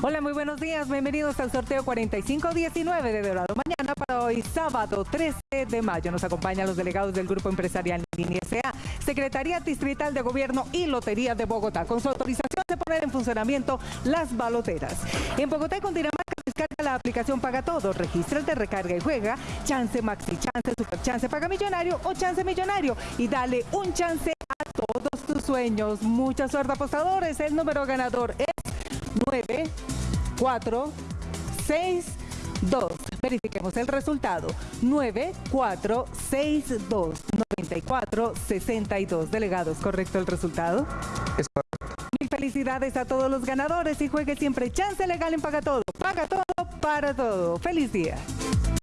Hola, muy buenos días. Bienvenidos al sorteo 4519 de Dorado Mañana para hoy, sábado 13 de mayo. Nos acompañan los delegados del Grupo Empresarial Línea S.A., Secretaría Distrital de Gobierno y Lotería de Bogotá. Con su autorización de poner en funcionamiento las baloteras. En Bogotá y Cundinamarca descarga la aplicación Paga Todo, regístrate, recarga y juega, chance maxi, chance, super chance, paga millonario o chance millonario y dale un chance a todos tus sueños. Mucha suerte apostadores, el número ganador es 9, 4, 6, 2. Verifiquemos el resultado. 9, 4, 6, 2, 94, 62. Delegados, ¿correcto el resultado? Es correcto. Mil felicidades a todos los ganadores y juegue siempre chance legal en Paga Todo. Paga Todo para todo. ¡Feliz día!